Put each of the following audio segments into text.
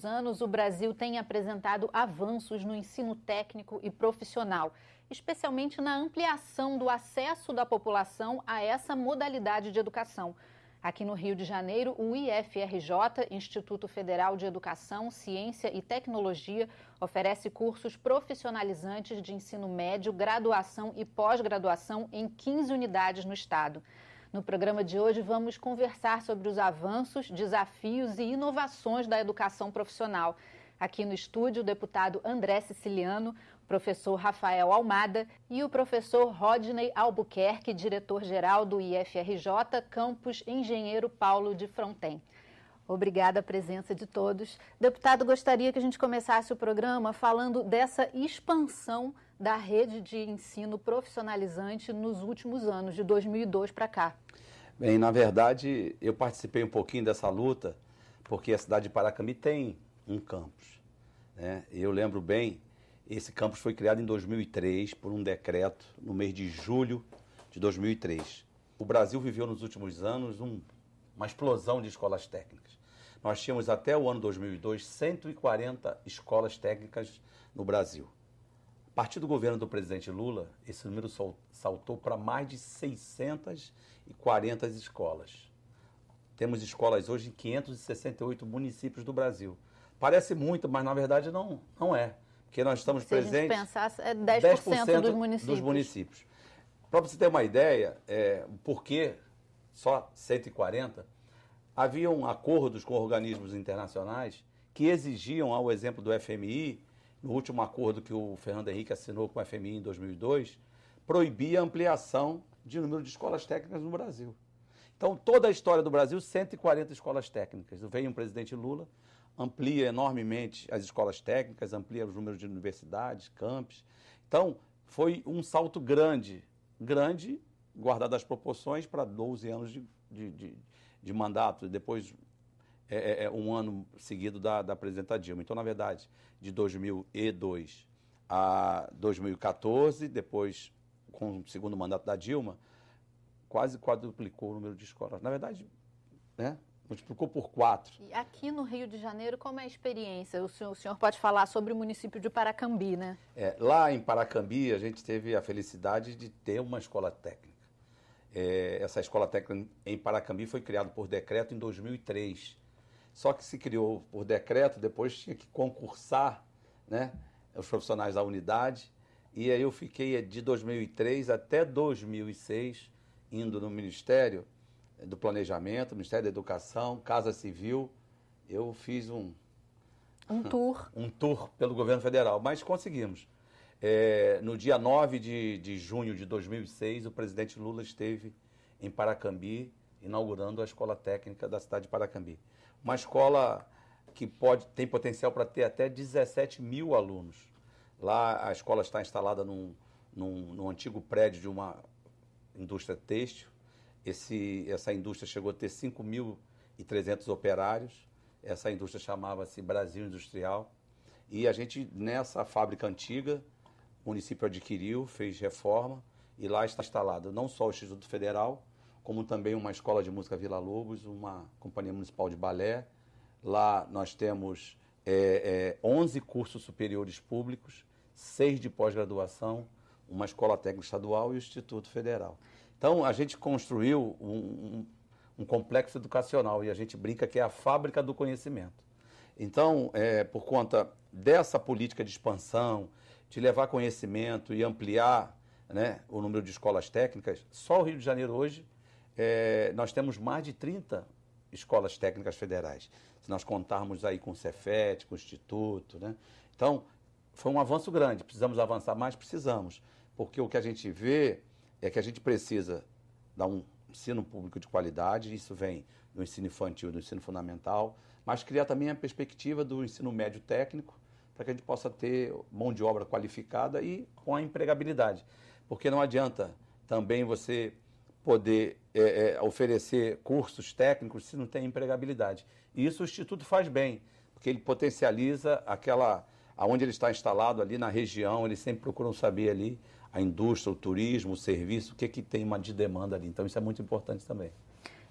últimos anos, o Brasil tem apresentado avanços no ensino técnico e profissional, especialmente na ampliação do acesso da população a essa modalidade de educação. Aqui no Rio de Janeiro, o IFRJ, Instituto Federal de Educação, Ciência e Tecnologia, oferece cursos profissionalizantes de ensino médio, graduação e pós-graduação em 15 unidades no estado. No programa de hoje, vamos conversar sobre os avanços, desafios e inovações da educação profissional. Aqui no estúdio, o deputado André Siciliano, o professor Rafael Almada e o professor Rodney Albuquerque, diretor-geral do IFRJ, campus Engenheiro Paulo de Fronten. Obrigada a presença de todos. Deputado, gostaria que a gente começasse o programa falando dessa expansão da rede de ensino profissionalizante nos últimos anos, de 2002 para cá? Bem, na verdade, eu participei um pouquinho dessa luta, porque a cidade de Paracambi tem um campus. Né? Eu lembro bem, esse campus foi criado em 2003 por um decreto no mês de julho de 2003. O Brasil viveu nos últimos anos um, uma explosão de escolas técnicas. Nós tínhamos até o ano 2002 140 escolas técnicas no Brasil. A partir do governo do presidente Lula, esse número saltou para mais de 640 escolas. Temos escolas hoje em 568 municípios do Brasil. Parece muito, mas na verdade não, não é. Porque nós estamos Se presentes. Se a gente pensar, é 10%, 10 dos municípios. Dos municípios. Para você ter uma ideia, é, por que só 140? Haviam acordos com organismos internacionais que exigiam, ao exemplo do FMI, no último acordo que o Fernando Henrique assinou com o FMI em 2002, proibia a ampliação de número de escolas técnicas no Brasil. Então, toda a história do Brasil, 140 escolas técnicas. Veio o presidente Lula, amplia enormemente as escolas técnicas, amplia os números de universidades, campos. Então, foi um salto grande, grande, guardado as proporções, para 12 anos de, de, de, de mandato. Depois, é, é, é, um ano seguido da, da presidenta Dilma. Então, na verdade, de 2002 a 2014, depois com o segundo mandato da Dilma, quase quadruplicou o número de escolas. Na verdade, né, multiplicou por quatro. E aqui no Rio de Janeiro, como é a experiência? O senhor, o senhor pode falar sobre o município de Paracambi, né? É, lá em Paracambi, a gente teve a felicidade de ter uma escola técnica. É, essa escola técnica em Paracambi foi criada por decreto em 2003. Só que se criou por decreto, depois tinha que concursar né, os profissionais da unidade. E aí eu fiquei de 2003 até 2006 indo no Ministério do Planejamento, Ministério da Educação, Casa Civil. Eu fiz um. Um tour. Um tour pelo governo federal, mas conseguimos. É, no dia 9 de, de junho de 2006, o presidente Lula esteve em Paracambi, inaugurando a escola técnica da cidade de Paracambi. Uma escola que pode, tem potencial para ter até 17 mil alunos. Lá a escola está instalada num, num, num antigo prédio de uma indústria têxtil. Esse, essa indústria chegou a ter 5.300 operários. Essa indústria chamava-se Brasil Industrial. E a gente, nessa fábrica antiga, o município adquiriu, fez reforma e lá está instalado não só o Instituto Federal, como também uma escola de música Vila Lobos, uma companhia municipal de balé. Lá nós temos é, é, 11 cursos superiores públicos, seis de pós-graduação, uma escola técnica estadual e o Instituto Federal. Então a gente construiu um, um, um, complexo educacional e a gente brinca que é a fábrica do conhecimento. Então, é, por conta dessa política de expansão, de levar conhecimento e ampliar né, o número de escolas técnicas, só o Rio de Janeiro hoje é, nós temos mais de 30 escolas técnicas federais. Se nós contarmos aí com o Cefet, com o Instituto, né? Então, foi um avanço grande. Precisamos avançar mais? Precisamos. Porque o que a gente vê é que a gente precisa dar um ensino público de qualidade, isso vem do ensino infantil, do ensino fundamental, mas criar também a perspectiva do ensino médio técnico, para que a gente possa ter mão de obra qualificada e com a empregabilidade. Porque não adianta também você poder é, é, oferecer cursos técnicos se não tem empregabilidade. E isso o Instituto faz bem, porque ele potencializa aquela, aonde ele está instalado ali na região, eles sempre procuram saber ali a indústria, o turismo, o serviço, o que, que tem uma de demanda ali. Então isso é muito importante também.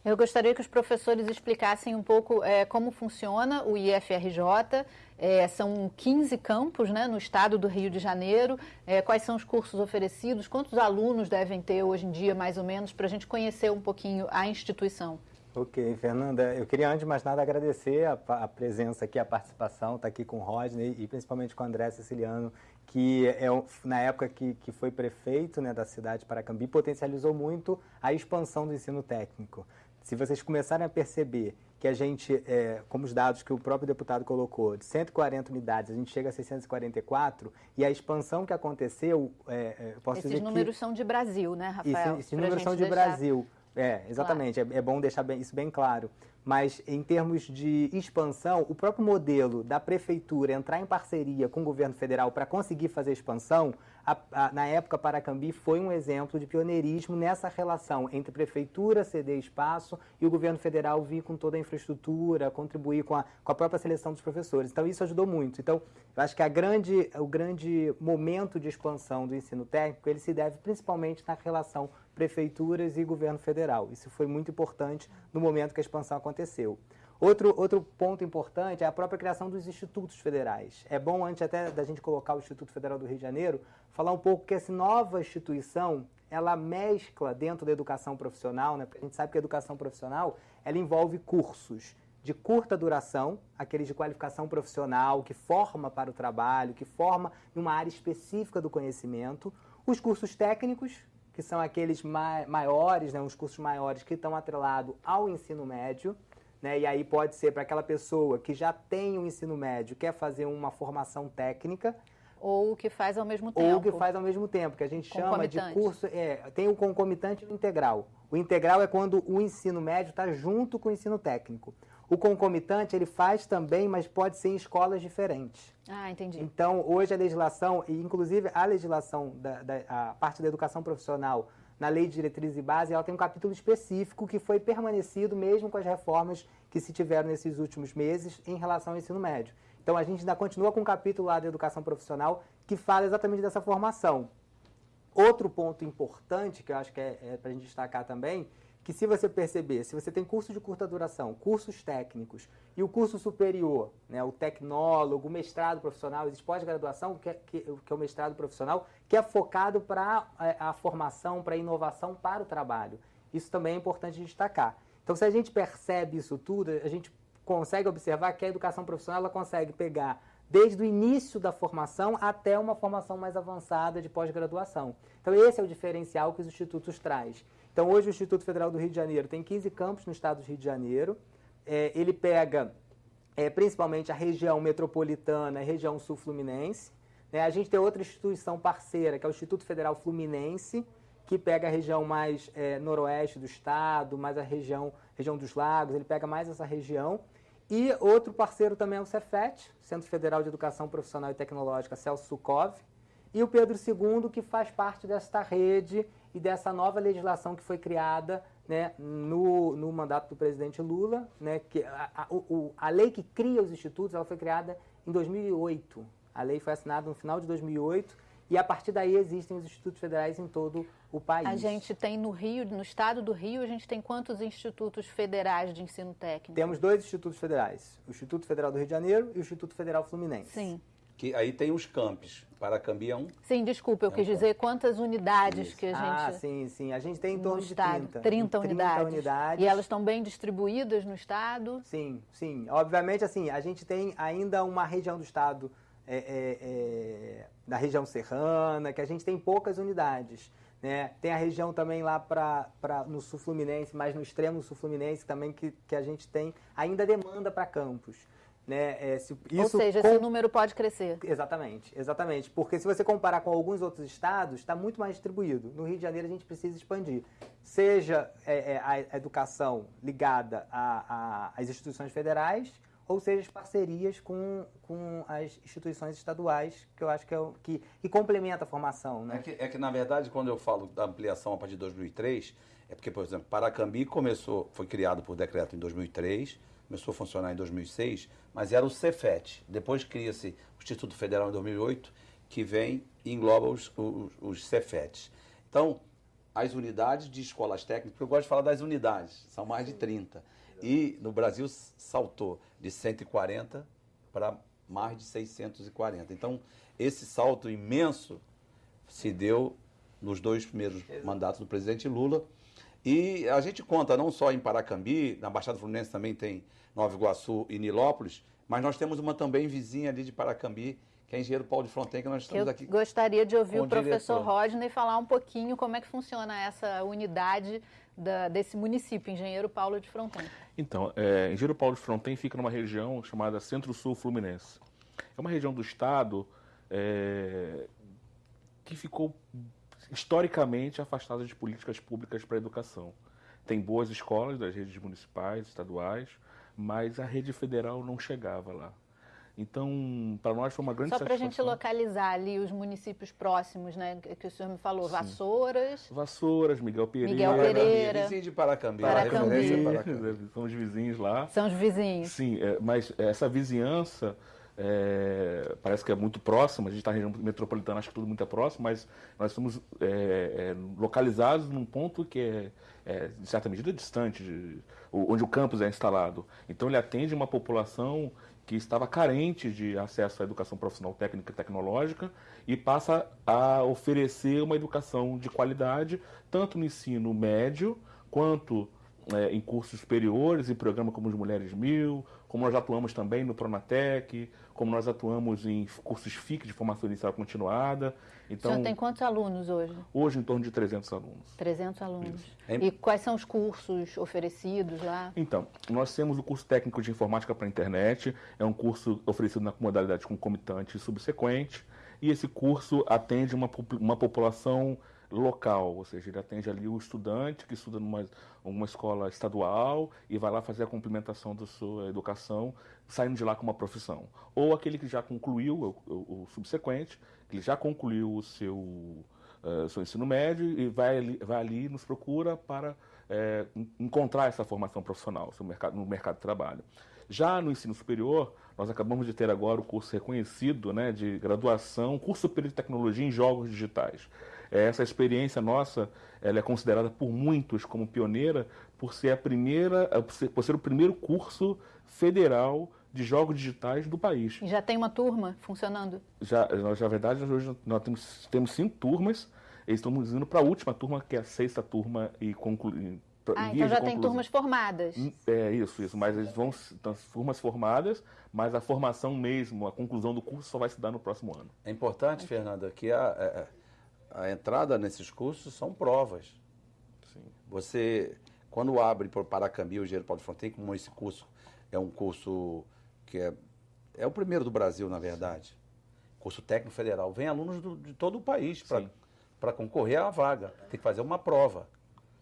Eu gostaria que os professores explicassem um pouco é, como funciona o IFRJ. É, são 15 campos né, no estado do Rio de Janeiro. É, quais são os cursos oferecidos? Quantos alunos devem ter hoje em dia, mais ou menos, para a gente conhecer um pouquinho a instituição? Ok, Fernanda, eu queria antes de mais nada agradecer a, a presença aqui, a participação, estar tá aqui com o Rodney e principalmente com o André Siciliano, que é, na época que, que foi prefeito né, da cidade de Paracambi, potencializou muito a expansão do ensino técnico. Se vocês começarem a perceber que a gente, é, como os dados que o próprio deputado colocou, de 140 unidades, a gente chega a 644, e a expansão que aconteceu, é, é posso esses dizer números são de Brasil, né, Rafael? Esses, esses números são de deixar... Brasil. É, exatamente. Claro. É, é, bom deixar bem, isso bem claro. Mas em termos de expansão, o próprio modelo da prefeitura entrar em parceria com o governo federal para conseguir fazer expansão, a, a, na época Paracambi foi um exemplo de pioneirismo nessa relação entre prefeitura ceder espaço e o governo federal vir com toda a infraestrutura, contribuir com a, com a própria seleção dos professores. Então isso ajudou muito. Então eu acho que a grande, o grande momento de expansão do ensino técnico ele se deve principalmente na relação prefeituras e governo federal. Isso foi muito importante no momento que a expansão aconteceu. Outro, outro ponto importante é a própria criação dos institutos federais. É bom, antes até da gente colocar o Instituto Federal do Rio de Janeiro, falar um pouco que essa nova instituição, ela mescla dentro da educação profissional, né? Porque a gente sabe que a educação profissional, ela envolve cursos de curta duração, aqueles de qualificação profissional, que forma para o trabalho, que forma em uma área específica do conhecimento, os cursos técnicos, que são aqueles maiores, né, uns cursos maiores que estão atrelados ao ensino médio, né, e aí pode ser para aquela pessoa que já tem o ensino médio, quer fazer uma formação técnica, ou o que faz ao mesmo tempo. Ou o que faz ao mesmo tempo, que a gente chama de curso. É, tem o concomitante e o integral. O integral é quando o ensino médio está junto com o ensino técnico. O concomitante ele faz também, mas pode ser em escolas diferentes. Ah, entendi. Então, hoje a legislação, e inclusive a legislação, da, da a parte da educação profissional, na Lei de Diretrizes e Base, ela tem um capítulo específico que foi permanecido mesmo com as reformas que se tiveram nesses últimos meses em relação ao ensino médio. Então, a gente ainda continua com um capítulo lá da educação profissional que fala exatamente dessa formação. Outro ponto importante, que eu acho que é, é para a gente destacar também, que se você perceber, se você tem curso de curta duração, cursos técnicos e o curso superior, né, o tecnólogo, o mestrado profissional, existe pós-graduação, que, é, que, que, é o mestrado profissional, que é focado para a, é, a formação, para a inovação, para o trabalho. Isso também é importante destacar. Então, se a gente percebe isso tudo, a gente consegue observar que a educação profissional ela consegue pegar desde o início da formação até uma formação mais avançada de pós-graduação. Então, esse é o diferencial que os institutos traz. Então, hoje o Instituto Federal do Rio de Janeiro tem 15 campos no estado do Rio de Janeiro. É, ele pega é, principalmente a região metropolitana e região sul-fluminense. Né? A gente tem outra instituição parceira, que é o Instituto Federal Fluminense, que pega a região mais é, noroeste do estado, mais a região, região dos lagos, ele pega mais essa região. E outro parceiro também é o Cefet, Centro Federal de Educação Profissional e Tecnológica, Celso Sukov, e o Pedro II, que faz parte desta rede e dessa nova legislação que foi criada né, no, no mandato do presidente Lula. Né, que a, a, o, a lei que cria os institutos ela foi criada em 2008. A lei foi assinada no final de 2008 e a partir daí existem os institutos federais em todo o país. A gente tem no Rio, no estado do Rio, a gente tem quantos institutos federais de ensino técnico? Temos dois institutos federais, o Instituto Federal do Rio de Janeiro e o Instituto Federal Fluminense. Sim que aí tem os campos. Paracambi é um. Sim, desculpa, eu é quis dizer quantas unidades Isso. que a gente. Ah, sim, sim. A gente tem em torno de estado, 30. 30, 30 unidades. unidades. E elas estão bem distribuídas no estado? Sim, sim. Obviamente, assim, a gente tem ainda uma região do estado, é, é, é, da região serrana, que a gente tem poucas unidades. Né? Tem a região também lá pra, pra, no sul fluminense, mais no extremo sul fluminense também, que, que a gente tem ainda demanda para campos. Né? É, se, Ou seja, com... esse número pode crescer. Exatamente, exatamente. Porque se você comparar com alguns outros estados, está muito mais distribuído. No Rio de Janeiro a gente precisa expandir. Seja é, é, a educação ligada às instituições federais, ou seja, as parcerias com, com as instituições estaduais, que eu acho que, é o, que, que complementa a formação. Né? É, que, é que, na verdade, quando eu falo da ampliação a partir de 2003, é porque, por exemplo, Paracambi começou, foi criado por decreto em 2003, começou a funcionar em 2006, mas era o Cefet. Depois cria-se o Instituto Federal em 2008, que vem e engloba os, os, os Cefets. Então, as unidades de escolas técnicas, porque eu gosto de falar das unidades, são mais de 30. E no Brasil saltou de 140 para mais de 640. Então, esse salto imenso se deu nos dois primeiros Exato. mandatos do presidente Lula. E a gente conta não só em Paracambi, na Baixada Fluminense também tem Nova Iguaçu e Nilópolis, mas nós temos uma também vizinha ali de Paracambi, que é engenheiro Paulo de Fronten, que nós estamos Eu aqui. Gostaria de ouvir o, o professor diretor. Rodney falar um pouquinho como é que funciona essa unidade da, desse município, Engenheiro Paulo de Fronten. Então, é, Engenheiro Paulo de Fronten fica numa região chamada Centro-Sul Fluminense. É uma região do estado é, que ficou historicamente afastada de políticas públicas para a educação. Tem boas escolas das redes municipais, estaduais, mas a rede federal não chegava lá. Então, para nós foi uma grande Só para a gente localizar ali os municípios próximos, né, que o senhor me falou, Sim. Vassouras... Vassouras, Miguel Pereira... Miguel Pereira... Vizinho de Paracambi. Paracambi. Paracambi. São os vizinhos lá. São os vizinhos. Sim, é, mas essa vizinhança é, parece que é muito próxima, a gente está na região metropolitana, acho que tudo muito é próximo, mas nós estamos é, é, localizados num ponto que é, é de certa medida, distante, de, onde o campus é instalado. Então ele atende uma população que estava carente de acesso à educação profissional técnica e tecnológica e passa a oferecer uma educação de qualidade, tanto no ensino médio quanto é, em cursos superiores, em programas como os Mulheres Mil, como nós atuamos também no Pronatec, como nós atuamos em cursos FIC de formação inicial continuada. Então, o senhor tem quantos alunos hoje? Hoje, em torno de 300 alunos. 300 alunos. E quais são os cursos oferecidos lá? Então, nós temos o curso técnico de informática para a internet, é um curso oferecido na modalidade concomitante e subsequente, e esse curso atende uma, uma população local, ou seja, ele atende ali o estudante que estuda numa uma escola estadual e vai lá fazer a complementação da sua educação, saindo de lá com uma profissão. Ou aquele que já concluiu o, o, o subsequente, que ele já concluiu o seu, uh, seu ensino médio e vai ali, vai ali nos procura para é, encontrar essa formação profissional mercado, no mercado de trabalho. Já no ensino superior, nós acabamos de ter agora o curso reconhecido né, de graduação, curso superior de tecnologia em jogos digitais. Essa experiência nossa ela é considerada por muitos como pioneira por ser a primeira, por ser o primeiro curso federal de jogos digitais do país. E já tem uma turma funcionando? Já, nós, na verdade, hoje nós temos, temos cinco turmas. Eles estão indo para a última turma, que é a sexta turma e concluir. Ah, então já tem turmas formadas. Hum, é isso, isso. Mas eles vão então, turmas formadas, mas a formação mesmo, a conclusão do curso só vai se dar no próximo ano. É importante, Fernanda, que a, a entrada nesses cursos são provas. Sim. Você, quando abre por Paracambi o Engenheiro Paulo Fontaine, como esse curso é um curso que é, é o primeiro do Brasil, na verdade, curso técnico federal, vem alunos do, de todo o país para concorrer à vaga. Tem que fazer uma prova.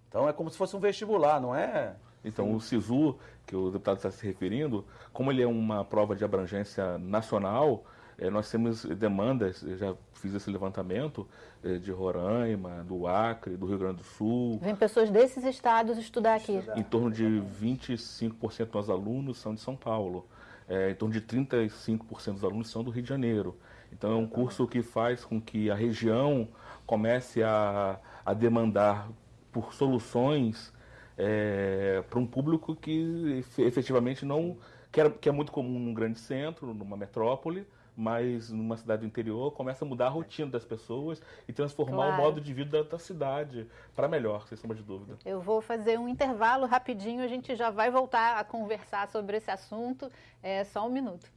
Então é como se fosse um vestibular, não é? Então, Sim. o SISU, que o deputado está se referindo, como ele é uma prova de abrangência nacional, nós temos demandas, eu já fiz esse levantamento, é, de Roraima, do Acre, do Rio Grande do Sul. Vem pessoas desses estados estudar aqui. Em torno de 25% dos alunos são de São Paulo. É, em torno de 35% dos alunos são do Rio de Janeiro. Então é um curso que faz com que a região comece a, a demandar por soluções é, para um público que efetivamente não que, era, que é muito comum num grande centro, numa metrópole, mas numa cidade do interior começa a mudar a rotina das pessoas e transformar claro. o modo de vida da cidade para melhor, sem sombra de dúvida. Eu vou fazer um intervalo rapidinho, a gente já vai voltar a conversar sobre esse assunto. É só um minuto.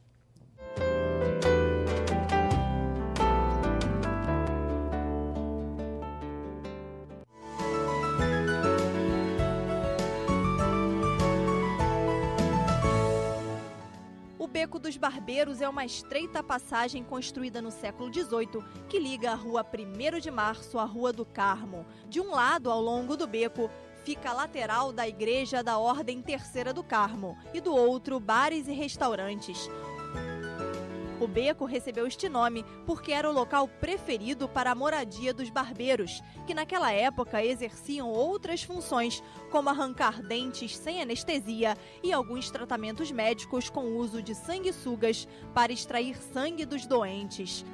Beco dos Barbeiros é uma estreita passagem construída no século XVIII que liga a Rua 1 de Março à Rua do Carmo. De um lado, ao longo do beco, fica a lateral da Igreja da Ordem Terceira do Carmo e do outro, bares e restaurantes. O beco recebeu este nome porque era o local preferido para a moradia dos barbeiros, que naquela época exerciam outras funções, como arrancar dentes sem anestesia e alguns tratamentos médicos com uso de sanguessugas para extrair sangue dos doentes.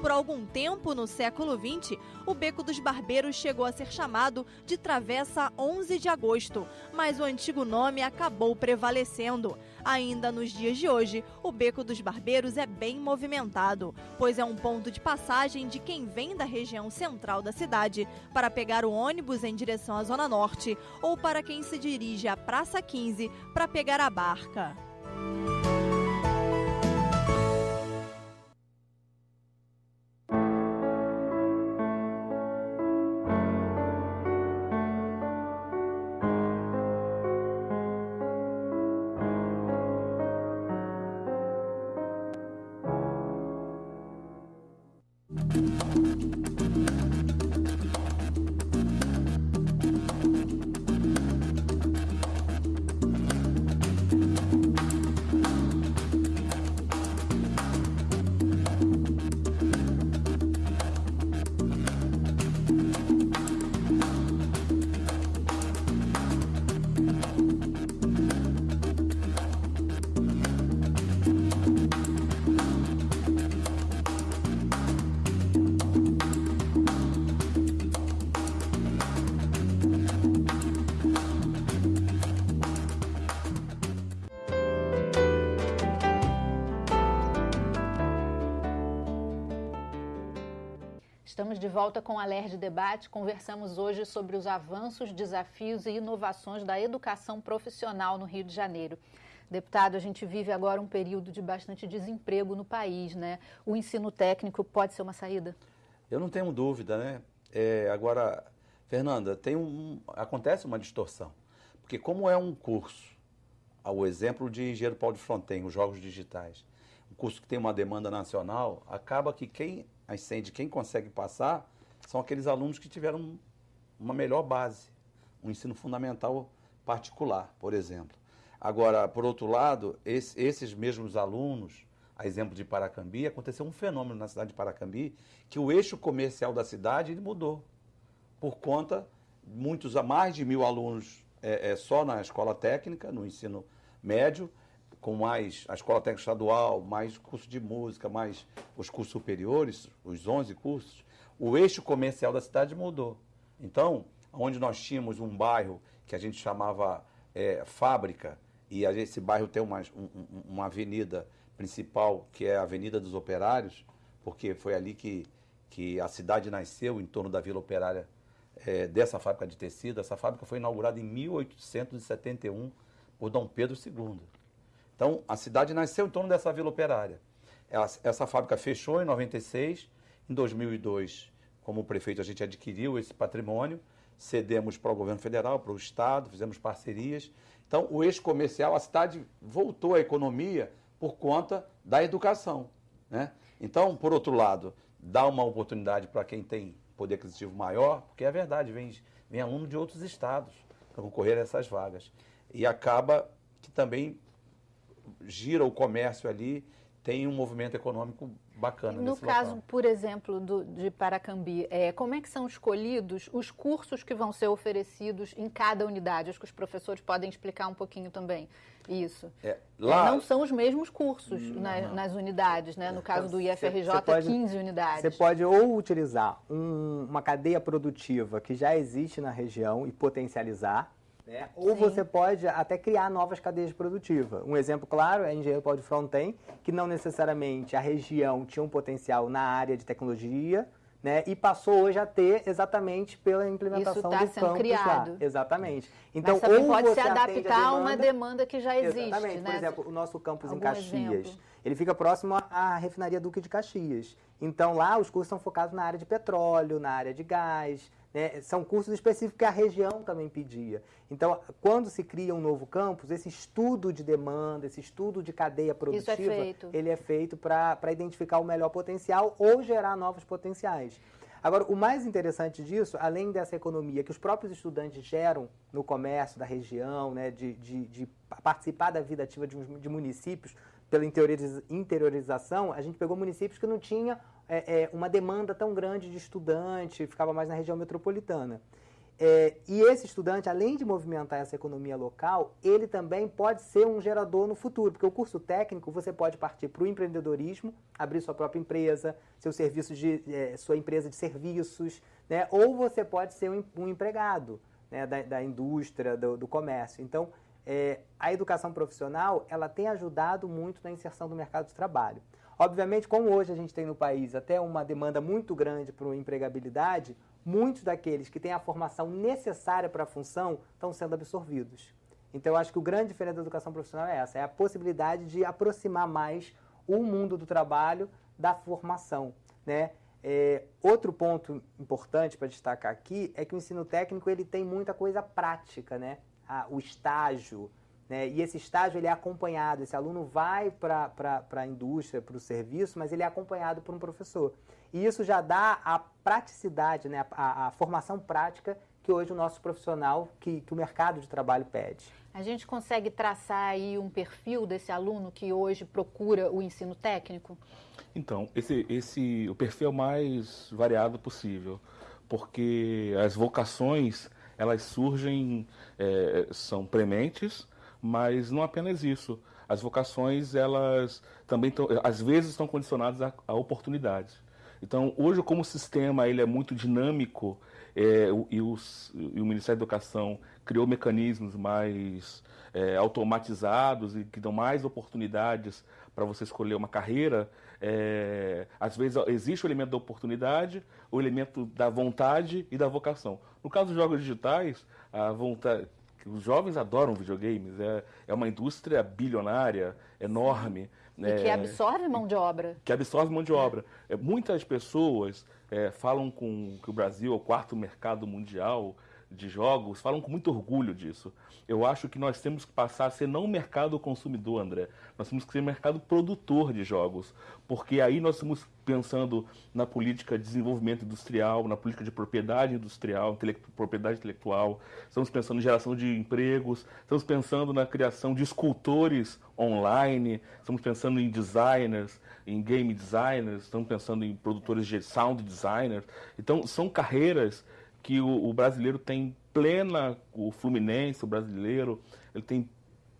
Por algum tempo no século XX, o Beco dos Barbeiros chegou a ser chamado de Travessa 11 de Agosto, mas o antigo nome acabou prevalecendo. Ainda nos dias de hoje, o Beco dos Barbeiros é bem movimentado, pois é um ponto de passagem de quem vem da região central da cidade para pegar o ônibus em direção à Zona Norte ou para quem se dirige à Praça 15 para pegar a barca. Volta com a LERD Debate. Conversamos hoje sobre os avanços, desafios e inovações da educação profissional no Rio de Janeiro. Deputado, a gente vive agora um período de bastante desemprego no país, né? O ensino técnico pode ser uma saída? Eu não tenho dúvida, né? É, agora, Fernanda, tem um, acontece uma distorção. Porque como é um curso, ao exemplo de Engenheiro Paulo de Fronten, os jogos digitais, um curso que tem uma demanda nacional, acaba que quem ascende, quem consegue passar, são aqueles alunos que tiveram uma melhor base, um ensino fundamental particular, por exemplo. Agora, por outro lado, esse, esses mesmos alunos, a exemplo de Paracambi, aconteceu um fenômeno na cidade de Paracambi, que o eixo comercial da cidade mudou, por conta, muitos, a mais de mil alunos é, é, só na escola técnica, no ensino médio, com mais a escola técnica estadual, mais curso de música, mais os cursos superiores, os 11 cursos, o eixo comercial da cidade mudou. Então, onde nós tínhamos um bairro que a gente chamava é, fábrica, e esse bairro tem uma, um, uma avenida principal, que é a Avenida dos Operários, porque foi ali que, que a cidade nasceu, em torno da Vila Operária é, dessa fábrica de tecido. Essa fábrica foi inaugurada em 1871 por Dom Pedro II. Então, a cidade nasceu em torno dessa vila operária. Essa, fábrica fechou em 96. Em 2002, como prefeito, a gente adquiriu esse patrimônio, cedemos para o governo federal, para o Estado, fizemos parcerias. Então, o eixo comercial, a cidade voltou à economia por conta da educação. Né? Então, por outro lado, dá uma oportunidade para quem tem poder aquisitivo maior, porque é verdade, vem, vem aluno de outros estados para concorrer a essas vagas. E acaba que também gira o comércio ali, tem um movimento econômico bacana. No caso, local. por exemplo, do, de Paracambi, é, como é que são escolhidos os cursos que vão ser oferecidos em cada unidade? Acho que os professores podem explicar um pouquinho também isso. É, lá... Não são os mesmos cursos não, na, não. nas unidades, né? No caso do IFRJ, cê, cê pode, 15 unidades. Você pode ou utilizar um, uma cadeia produtiva que já existe na região e potencializar, né? Ou Sim. você pode até criar novas cadeias produtivas. Um exemplo claro é Engenheiro Paulo de Fronten, que não necessariamente a região tinha um potencial na área de tecnologia, né, e passou hoje a ter exatamente pela implementação Isso tá do sendo campus criado. lá. Exatamente. Então, Mas também pode se adaptar a, uma demanda que já existe. Exatamente. Né? Por exemplo, o nosso campus Algum em Caxias, exemplo? ele fica próximo à refinaria Duque de Caxias. Então, lá os cursos são focados na área de petróleo, na área de gás, né? São cursos específicos que a região também pedia. Então, quando se cria um novo campus, esse estudo de demanda, esse estudo de cadeia produtiva, é ele é feito para identificar o melhor potencial ou gerar novos potenciais. Agora, o mais interessante disso, além dessa economia que os próprios estudantes geram no comércio da região, né, de, de, de participar da vida ativa de, de municípios pela interiorização, a gente pegou municípios que não tinham é, é, uma demanda tão grande de estudante, ficava mais na região metropolitana. é, e esse estudante, além de movimentar essa economia local, ele também pode ser um gerador no futuro, porque o curso técnico você pode partir para o empreendedorismo, abrir sua própria empresa, seu serviço de é, sua empresa de serviços, né? ou você pode ser um, um empregado né? da, da, indústria, do, do comércio. Então, é, a educação profissional ela tem ajudado muito na inserção do mercado de trabalho. Obviamente, como hoje a gente tem no país até uma demanda muito grande por empregabilidade, muitos daqueles que têm a formação necessária para a função estão sendo absorvidos. Então, eu acho que o grande diferença da educação profissional é essa, é a possibilidade de aproximar mais o mundo do trabalho da formação, né? É, outro ponto importante para destacar aqui é que o ensino técnico ele tem muita coisa prática, né? A, o estágio, né? E esse estágio ele é acompanhado, esse aluno vai para a indústria, para o serviço, mas ele é acompanhado por um professor. E isso já dá a praticidade, né? a, a formação prática que hoje o nosso profissional, que, que o mercado de trabalho pede. A gente consegue traçar aí um perfil desse aluno que hoje procura o ensino técnico? Então, esse, esse, o perfil é o mais variado possível, porque as vocações, elas surgem, é, são prementes, mas não apenas isso. As vocações, elas também, às vezes, estão condicionadas a, a oportunidades. Então, hoje, como o sistema ele é muito dinâmico é, e, os, e, o Ministério da Educação criou mecanismos mais é, automatizados e que dão mais oportunidades para você escolher uma carreira, é, às vezes existe o elemento da oportunidade, o elemento da vontade e da vocação. No caso dos jogos digitais, a vontade, os jovens adoram videogames, é, é uma indústria bilionária, enorme. E é, que absorve mão de obra. Que absorve mão de obra. É, muitas pessoas é, falam com que o Brasil é o quarto mercado mundial de jogos, falam com muito orgulho disso. Eu acho que nós temos que passar a ser não mercado consumidor, André. Nós temos que ser mercado produtor de jogos. Porque aí nós estamos pensando na política de desenvolvimento industrial, na política de propriedade industrial, propriedade intelectual, estamos pensando em geração de empregos, estamos pensando na criação de escultores online, estamos pensando em designers, em game designers, estamos pensando em produtores de sound designers. Então, são carreiras que o, o brasileiro tem plena, o Fluminense, o brasileiro, ele tem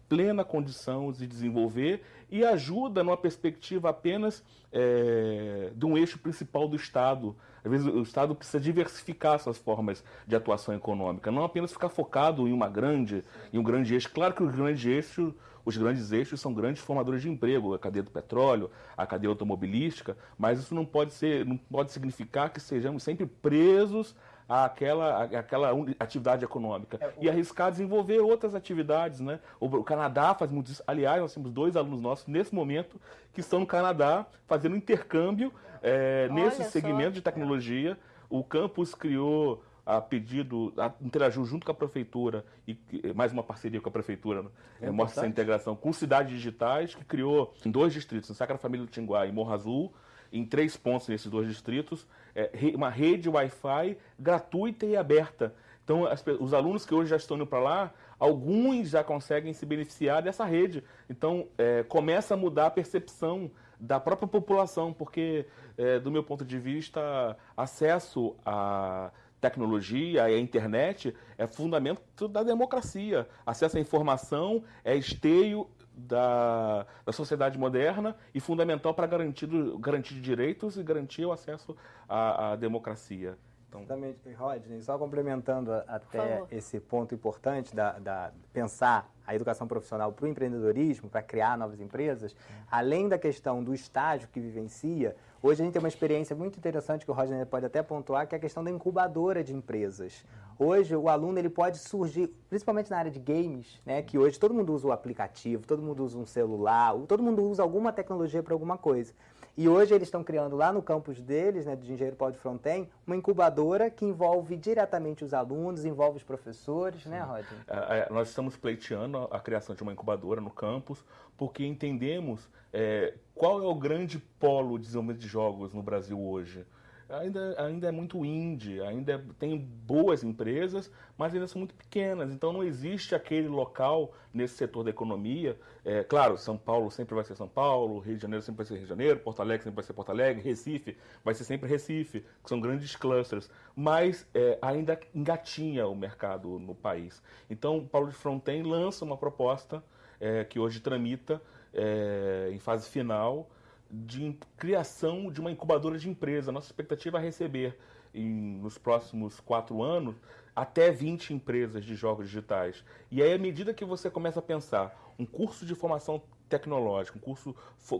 plena condição de desenvolver e ajuda numa perspectiva apenas é, de um eixo principal do Estado. Às vezes o Estado precisa diversificar suas formas de atuação econômica, não apenas ficar focado em uma grande, em um grande eixo. Claro que os grandes eixos, os grandes eixos são grandes formadores de emprego, a cadeia do petróleo, a cadeia automobilística, mas isso não pode ser, não pode significar que sejamos sempre presos àquela, àquela atividade econômica é, o... e arriscar desenvolver outras atividades. Né? O, Canadá faz muito isso. Aliás, nós temos dois alunos nossos nesse momento que estão no Canadá fazendo intercâmbio é, nesse segmento de tecnologia. O campus criou a pedido, a, interagiu junto com a prefeitura e mais uma parceria com a prefeitura, né? é, mostra essa integração com cidades digitais que criou em dois distritos, em Sacra Família do Tinguá e Morro Azul, em três pontos nesses dois distritos, é, uma rede Wi-Fi gratuita e aberta. Então, as, os alunos que hoje já estão indo para lá, alguns já conseguem se beneficiar dessa rede. Então, é, começa a mudar a percepção da própria população, porque, é, do meu ponto de vista, acesso à tecnologia e à internet é fundamento da democracia. Acesso à informação é esteio da, da sociedade moderna e fundamental para garantir, garantir direitos e garantir o acesso à, à democracia. Então... Exatamente, Rodney, só complementando até esse ponto importante da, da pensar a educação profissional para o empreendedorismo, para criar novas empresas, além da questão do estágio que vivencia, hoje a gente tem uma experiência muito interessante que o Rodney pode até pontuar, que é a questão da incubadora de empresas. Hoje o aluno ele pode surgir, principalmente na área de games, né, que hoje todo mundo usa o aplicativo, todo mundo usa um celular, todo mundo usa alguma tecnologia para alguma coisa. E hoje eles estão criando lá no campus deles, né, de Engenheiro Paulo de Fronten, uma incubadora que envolve diretamente os alunos, envolve os professores, né, Sim. né, Rodney? É, é, nós estamos pleiteando a criação de uma incubadora no campus, porque entendemos é, qual é o grande polo de desenvolvimento de jogos no Brasil hoje. Ainda, ainda é muito indie, ainda é, tem boas empresas, mas ainda são muito pequenas. Então não existe aquele local nesse setor da economia. É, claro, São Paulo sempre vai ser São Paulo, Rio de Janeiro sempre vai ser Rio de Janeiro, Porto Alegre sempre vai ser Porto Alegre, Recife vai ser sempre Recife, que são grandes clusters. Mas é, ainda engatinha o mercado no país. Então, Paulo de Fronten lança uma proposta é, que hoje tramita é, em fase final de criação de uma incubadora de empresa. Nossa expectativa é receber em, nos próximos quatro anos até 20 empresas de jogos digitais. E aí, à medida que você começa a pensar um curso de formação tecnológica, um curso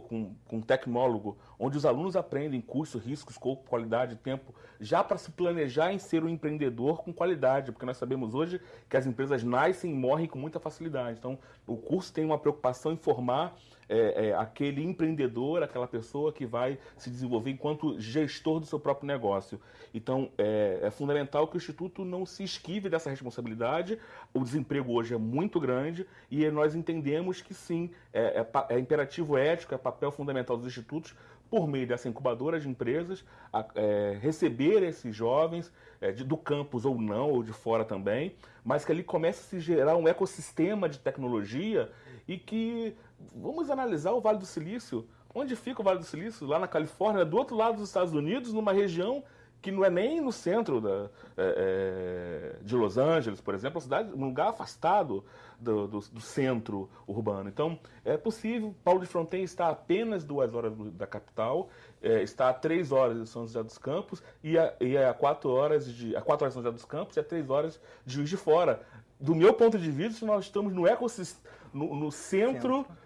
com, com tecnólogo, onde os alunos aprendem custos, riscos, escopo, qualidade, tempo, já para se planejar em ser um empreendedor com qualidade, porque nós sabemos hoje que as empresas nascem e morrem com muita facilidade. Então, o curso tem uma preocupação em formar é, é, aquele empreendedor, aquela pessoa que vai se desenvolver enquanto gestor do seu próprio negócio. Então, é, é fundamental que o Instituto não se esquive dessa responsabilidade. O desemprego hoje é muito grande e nós entendemos que sim, é, é, é imperativo ético, é papel fundamental dos institutos por meio dessa incubadora de empresas, a, é, receber esses jovens é, de, do campus ou não, ou de fora também, mas que ali comece a se gerar um ecossistema de tecnologia e que vamos analisar o Vale do Silício. Onde fica o Vale do Silício? Lá na Califórnia, do outro lado dos Estados Unidos, numa região que não é nem no centro da, é, é, de Los Angeles, por exemplo, é uma cidade, um lugar afastado do, do, do, centro urbano. Então, é possível. Paulo de Fronten está a apenas duas horas da capital, é, está a três horas de São José dos Campos e a, e a quatro horas de a quatro horas de São José dos Campos e a três horas de Juiz de Fora. Do meu ponto de vista, nós estamos no ecossistema, no, no centro, centro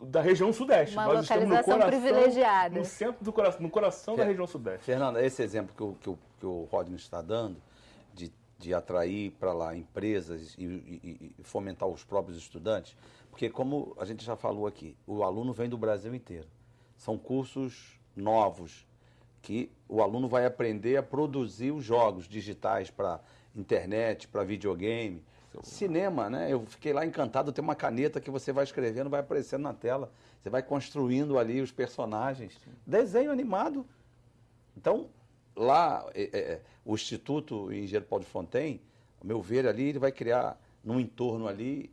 da região sudeste. Uma Nós localização estamos no coração, privilegiada. No centro do coração, no coração da região sudeste. Fernanda, esse exemplo que o, que o, que o Rodney está dando, de, de atrair para lá empresas e, e, e, fomentar os próprios estudantes, porque como a gente já falou aqui, o aluno vem do Brasil inteiro. São cursos novos que o aluno vai aprender a produzir os jogos digitais para internet, para videogame, Cinema, né? Eu fiquei lá encantado. Tem uma caneta que você vai escrevendo, vai aparecendo na tela. Você vai construindo ali os personagens. Desenho animado. Então, lá, é, é, é o Instituto Engenheiro Paulo de Fontaine, ao meu ver, ali, ele vai criar, num entorno ali,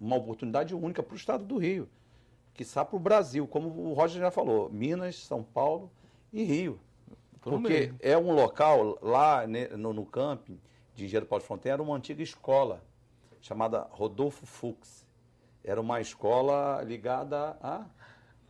uma oportunidade única para o estado do Rio. Que para o Brasil, como o Roger já falou, Minas, São Paulo e Rio. Porque é um local lá né, no, no camping de Engenheiro Paulo de Fontaine era uma antiga escola chamada Rodolfo Fux. Era uma escola ligada a.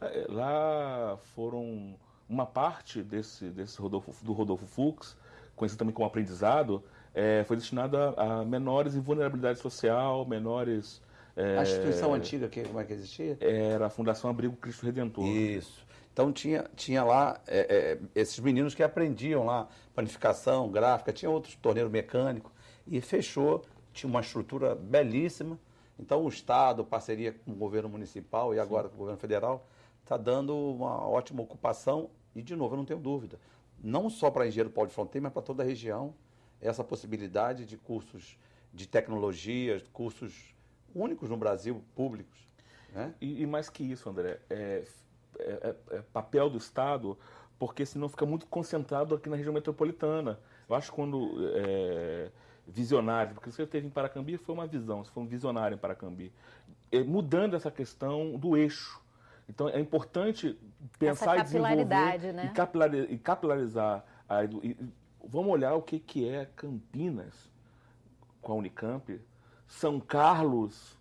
É, lá foram uma parte desse, desse Rodolfo, do Rodolfo Fux, conhecido também como aprendizado, é, foi destinada a, menores em vulnerabilidade social, menores. É, a instituição antiga, que, como é que existia? Era a Fundação Abrigo Cristo Redentor. Isso. Então tinha, tinha lá é, é, esses meninos que aprendiam lá panificação, gráfica, tinha outros torneiro mecânico e fechou, tinha uma estrutura belíssima. Então o Estado, parceria com o governo municipal e agora Sim. com o governo federal, está dando uma ótima ocupação e, de novo, eu não tenho dúvida, não só para engenheiro Paulo de Fronteira, mas para toda a região, essa possibilidade de cursos de tecnologia, cursos únicos no Brasil, públicos. Né? E, e mais que isso, André, é, é, é, é, papel do Estado, porque senão fica muito concentrado aqui na região metropolitana. Eu acho que quando é, visionário, porque você teve em Paracambi foi uma visão, você foi um visionário em Paracambi, é, mudando essa questão do eixo. Então é importante pensar e desenvolver né? e, e capilarizar. A, e, vamos olhar o que, que é Campinas com a Unicamp, São Carlos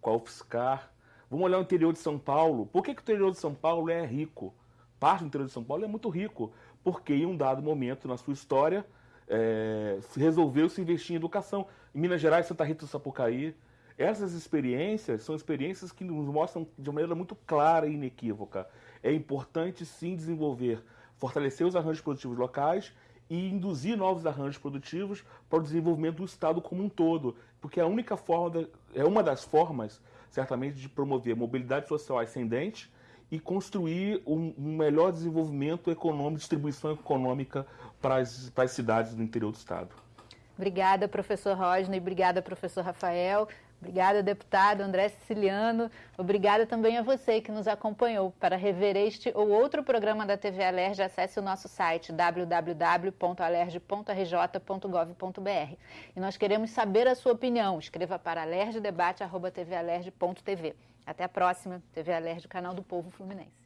com a UFSCar, Vamos olhar o interior de São Paulo. Por que, que o interior de São Paulo é rico? Parte do interior de São Paulo é muito rico, porque em um dado momento na sua história é, resolveu se investir em educação. Em Minas Gerais, Santa Rita do Sapucaí. Essas experiências são experiências que nos mostram de maneira muito clara e inequívoca. É importante sim desenvolver, fortalecer os arranjos produtivos locais e induzir novos arranjos produtivos para o desenvolvimento do Estado como um todo, porque a única forma, é uma das formas certamente de promover mobilidade social ascendente e construir um, melhor desenvolvimento econômico, distribuição econômica para as, para as cidades do interior do Estado. Obrigada, professor Rodney. Obrigada, professor Rafael. Obrigada, deputado André Siciliano. Obrigada também a você que nos acompanhou. Para rever este ou outro programa da TV Alerj, acesse o nosso site www.alerj.rj.gov.br. E nós queremos saber a sua opinião. Escreva para alerjdebate.tvalerj.tv. Até a próxima. TV Alerj, canal do Povo Fluminense.